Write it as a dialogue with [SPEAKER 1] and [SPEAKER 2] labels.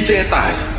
[SPEAKER 1] Dê 带